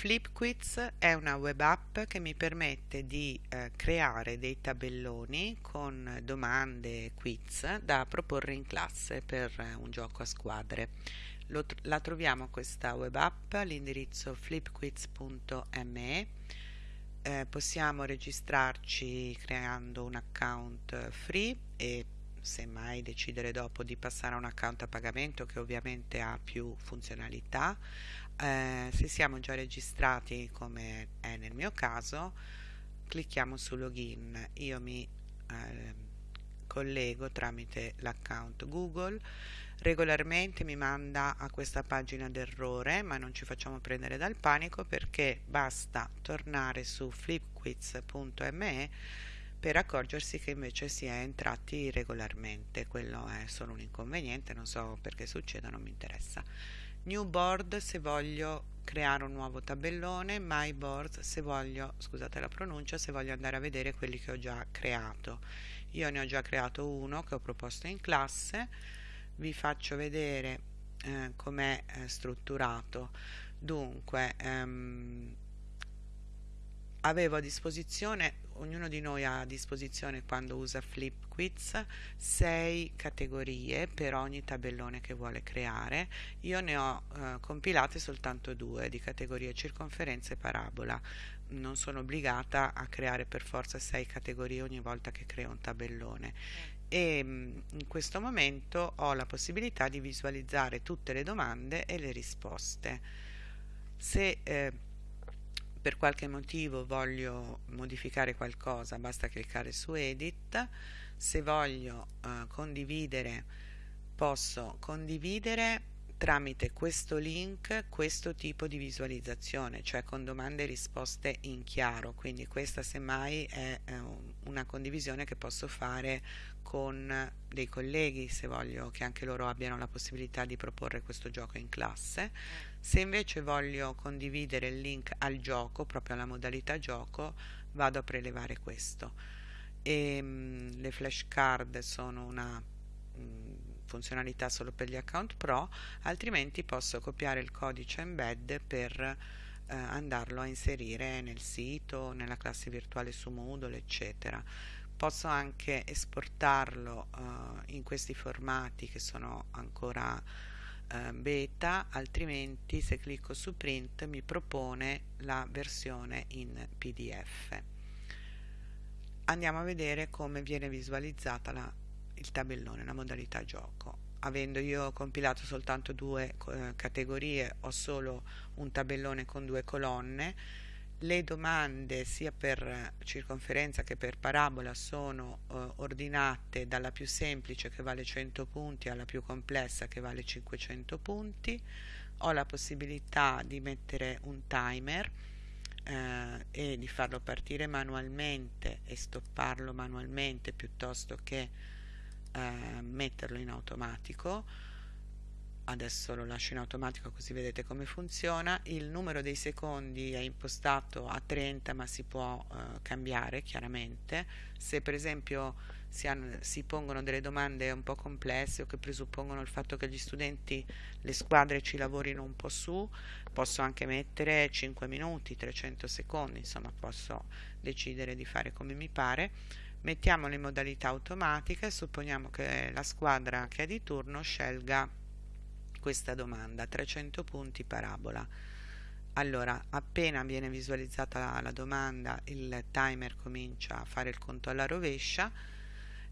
FlipQuiz è una web app che mi permette di eh, creare dei tabelloni con domande e quiz da proporre in classe per eh, un gioco a squadre. Lo, la troviamo questa web app all'indirizzo flipquiz.me. Eh, possiamo registrarci creando un account free e semmai decidere dopo di passare a un account a pagamento che ovviamente ha più funzionalità. Eh, se siamo già registrati come è nel mio caso clicchiamo su login. Io mi eh, collego tramite l'account google regolarmente mi manda a questa pagina d'errore ma non ci facciamo prendere dal panico perché basta tornare su flipquiz.me per accorgersi che invece si è entrati regolarmente. Quello è solo un inconveniente non so perché succeda non mi interessa. New board se voglio creare un nuovo tabellone my board se voglio scusate la pronuncia se voglio andare a vedere quelli che ho già creato. Io ne ho già creato uno che ho proposto in classe vi faccio vedere eh, com'è eh, strutturato. Dunque ehm, avevo a disposizione ognuno di noi ha a disposizione quando usa FlipQuiz sei categorie per ogni tabellone che vuole creare. Io ne ho eh, compilate soltanto due di categorie circonferenza e parabola. Non sono obbligata a creare per forza sei categorie ogni volta che creo un tabellone. E mm, in questo momento ho la possibilità di visualizzare tutte le domande e le risposte. Se eh, per qualche motivo voglio modificare qualcosa basta cliccare su edit. Se voglio uh, condividere posso condividere tramite questo link questo tipo di visualizzazione cioè con domande e risposte in chiaro. Quindi questa semmai è eh, una condivisione che posso fare con dei colleghi se voglio che anche loro abbiano la possibilità di proporre questo gioco in classe. Se invece voglio condividere il link al gioco proprio alla modalità gioco vado a prelevare questo. E, mh, mm, le flashcard sono una mh, mm, funzionalità solo per gli account pro altrimenti posso copiare il codice embed per eh, andarlo a inserire nel sito nella classe virtuale su Moodle eccetera. Posso anche esportarlo uh, in questi formati che sono ancora uh, beta altrimenti se clicco su print mi propone la versione in pdf andiamo a vedere come viene visualizzata la, il tabellone la modalità gioco. Avendo io compilato soltanto due uh, categorie ho solo un tabellone con due colonne. Le domande sia per circonferenza che per parabola sono eh, ordinate dalla più semplice che vale 100 punti alla più complessa che vale 500 punti. Ho la possibilità di mettere un timer eh, e di farlo partire manualmente e stopparlo manualmente piuttosto che eh, metterlo in automatico. Adesso lo lascio in automatico così vedete come funziona. Il numero dei secondi è impostato a 30 ma si può eh, cambiare chiaramente. Se per esempio si, hanno, si, pongono delle domande un po' complesse o che presuppongono il fatto che gli studenti le squadre ci lavorino un po' su posso anche mettere 5 minuti 300 secondi insomma posso decidere di fare come mi pare mettiamolo in modalità automatica e supponiamo che la squadra che è di turno scelga questa domanda 300 punti parabola. Allora appena viene visualizzata la, domanda il timer comincia a fare il conto alla rovescia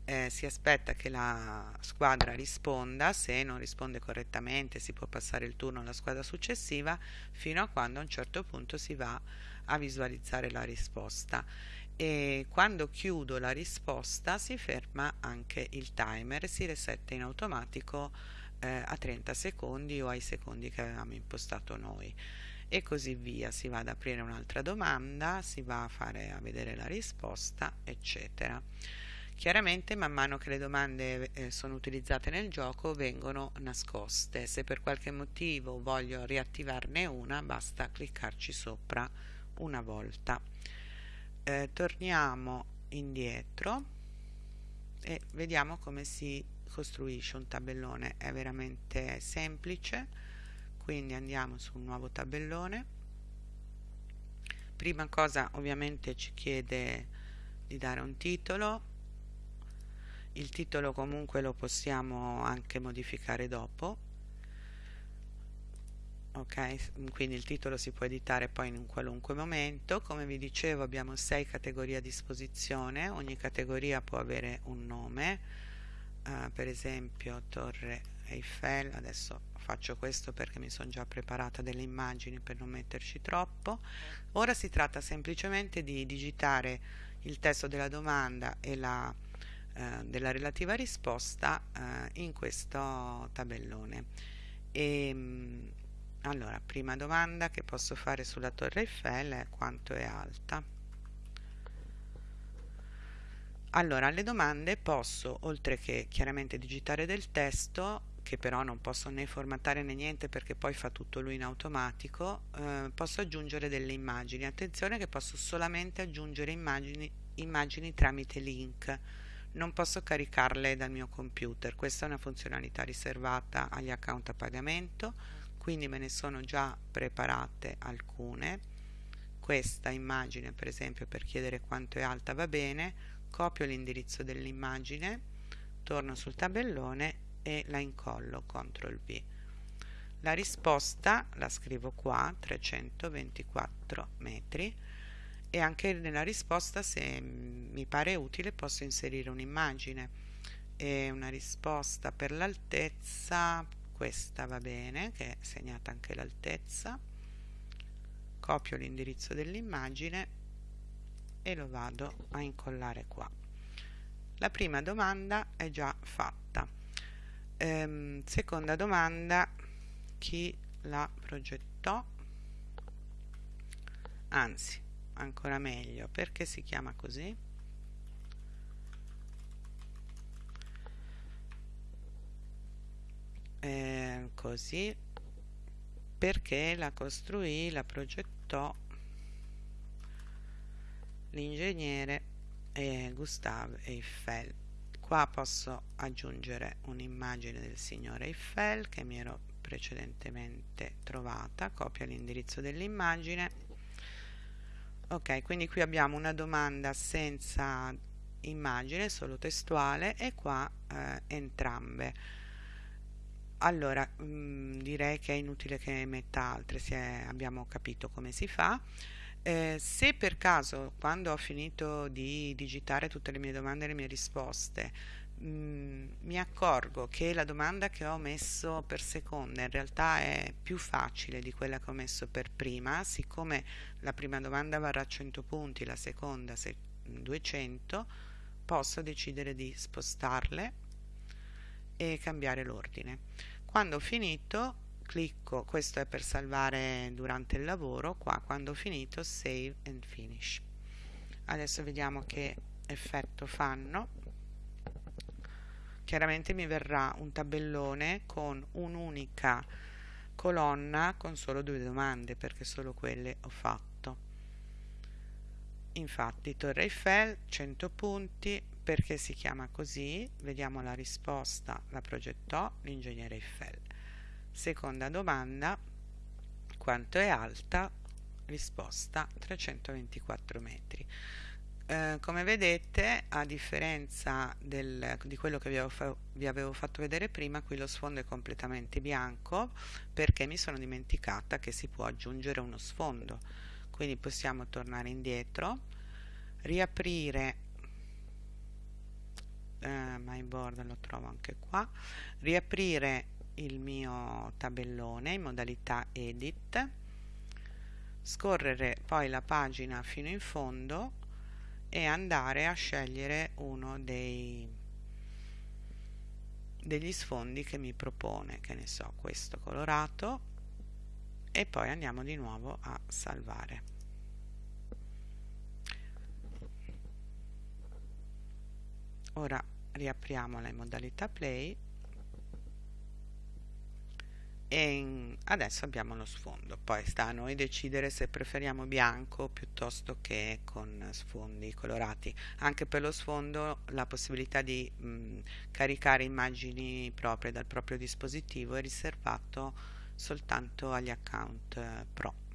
eh, si aspetta che la squadra risponda se non risponde correttamente si può passare il turno alla squadra successiva fino a quando a un certo punto si va a visualizzare la risposta e quando chiudo la risposta si ferma anche il timer e si resetta in automatico eh, a 30 secondi o ai secondi che avevamo impostato noi. E così via si va ad aprire un'altra domanda si va a fare a vedere la risposta eccetera. Chiaramente man mano che le domande eh, sono utilizzate nel gioco vengono nascoste. Se per qualche motivo voglio riattivarne una basta cliccarci sopra una volta eh, torniamo indietro e vediamo come si costruisce un tabellone. È veramente semplice quindi andiamo su un nuovo tabellone. Prima cosa ovviamente ci chiede di dare un titolo. Il titolo comunque lo possiamo anche modificare dopo ok quindi il titolo si può editare poi in un qualunque momento. Come vi dicevo abbiamo sei categorie a disposizione. Ogni categoria può avere un nome. Uh, per esempio torre Eiffel. Adesso faccio questo perché mi sono già preparata delle immagini per non metterci troppo. Ora si tratta semplicemente di digitare il testo della domanda e la eh, della relativa risposta eh, in questo tabellone. E, ehm, allora prima domanda che posso fare sulla torre Eiffel è quanto è alta? Allora alle domande posso oltre che chiaramente digitare del testo che però non posso né formattare né niente perché poi fa tutto lui in automatico eh, posso aggiungere delle immagini. Attenzione che posso solamente aggiungere immagini, immagini tramite link. Non posso caricarle dal mio computer. Questa è una funzionalità riservata agli account a pagamento quindi me ne sono già preparate alcune. Questa immagine per esempio per chiedere quanto è alta va bene. Copio l'indirizzo dell'immagine torno sul tabellone e la incollo CTRL V. La risposta la scrivo qua 324 metri e anche nella risposta se mi pare utile posso inserire un'immagine. E una risposta per l'altezza questa va bene che è segnata anche l'altezza. Copio l'indirizzo dell'immagine e lo vado a incollare qua. La prima domanda è già fatta. Ehm, seconda domanda chi la progettò? Anzi ancora meglio perché si chiama così eh, così. Perché la costruì la progettò l'ingegnere eh, Gustave Eiffel. Qua posso aggiungere un'immagine del signore Eiffel che mi ero precedentemente trovata copia l'indirizzo dell'immagine. Ok quindi qui abbiamo una domanda senza immagine solo testuale e qua eh, entrambe allora mh, mm, direi che è inutile che metta altre se abbiamo capito come si fa. Eh, se per caso quando ho finito di digitare tutte le mie domande e le mie risposte Mm, mi accorgo che la domanda che ho messo per seconda in realtà è più facile di quella che ho messo per prima, siccome la prima domanda varrà 100 punti, la seconda 200, posso decidere di spostarle e cambiare l'ordine. Quando ho finito clicco, questo è per salvare durante il lavoro, qua quando ho finito save and finish. Adesso vediamo che effetto fanno chiaramente mi verrà un tabellone con un'unica colonna con solo due domande perché solo quelle ho fatto infatti Torre Eiffel 100 punti perché si chiama così vediamo la risposta la progettò l'ingegnere Eiffel. Seconda domanda quanto è alta? Risposta 324 metri. Eh, come vedete a differenza del, di quello che vi avevo, vi avevo, fatto vedere prima qui lo sfondo è completamente bianco perché mi sono dimenticata che si può aggiungere uno sfondo. Quindi possiamo tornare indietro riaprire eh, my board lo trovo anche qua. Riaprire il mio tabellone in modalità edit. Scorrere poi la pagina fino in fondo e andare a scegliere uno dei degli sfondi che mi propone che ne so questo colorato. E poi andiamo di nuovo a salvare. Ora riapriamola in modalità play. E adesso abbiamo lo sfondo. Poi sta a noi decidere se preferiamo bianco piuttosto che con sfondi colorati. Anche per lo sfondo la possibilità di mh, caricare immagini proprie dal proprio dispositivo è riservato soltanto agli account eh, pro